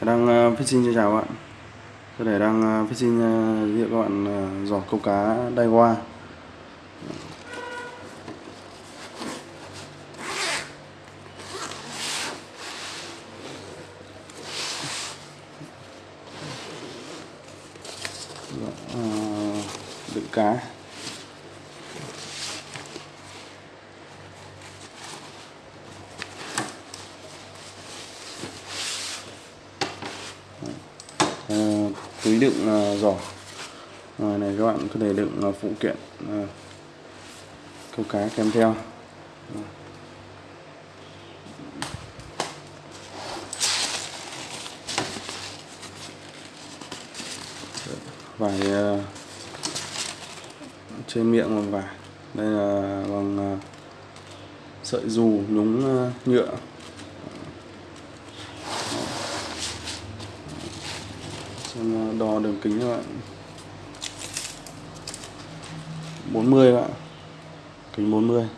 đang phát sinh xin chào các bạn. Tôi để đang phát sinh uh, giới thiệu các bạn ờ, giỏ câu cá Daiwa uh, dạ, ờ, đựng cá uh, túi đựng uh, giỏ ngoài này các bạn có thể đựng uh, phụ kiện uh, câu cá kèm theo. Vải uh, trên miệng bằng vải. Đây là bằng uh, sợi dù nhúng uh, nhựa. Xem đo đường kính các bạn. 40 các bạn. Kính 40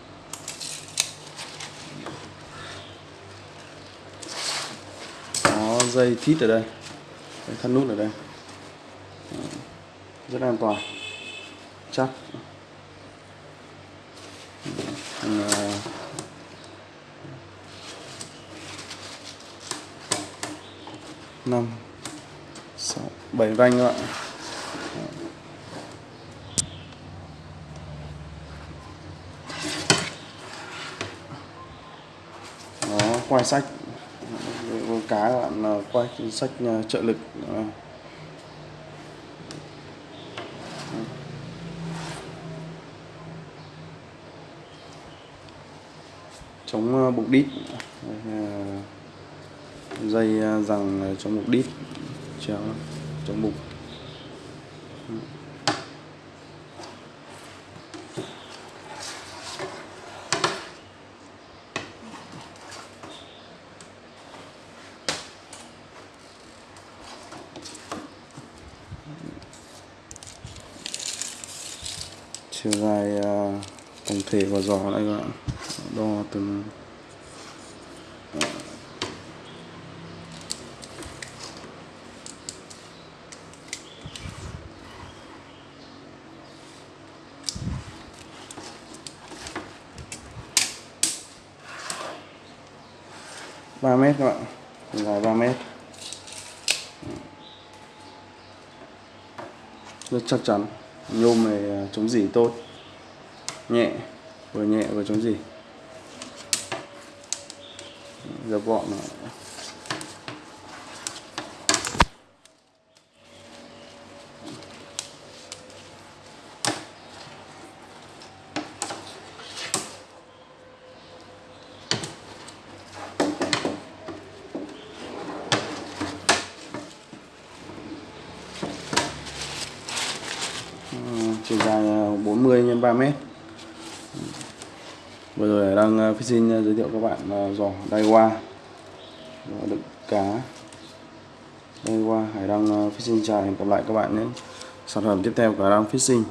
có dây thít ở đây. Thắt nút ở đây. Rất an toàn. Chắc. À, năm sáu bảy vanh các bạn. Nó quay sách. Con cá các bạn ờ, quay sách ờ, trợ lực. Chống ờ, bụng đít. Dây rằng chống bụng đít chéo chống bụng chiều dài à, tổng thể của giỏ đây các bạn đo từ 3 mét các bạn. Dài 3 mét. Rất chắc chắn. Nhôm này à, chống dỉ tốt. Nhẹ, vừa nhẹ vừa chống dỉ dập gọn này. Chiều dài 40 x 3 mét. Vừa rồi đang ờ, fishing ờ, giới thiệu các bạn ờ, giỏ Daiwa đựng cá Daiwa Hải đang fishing chào, hẹn gặp lại các bạn nhé. Sản phẩm tiếp theo của Hải đang fishing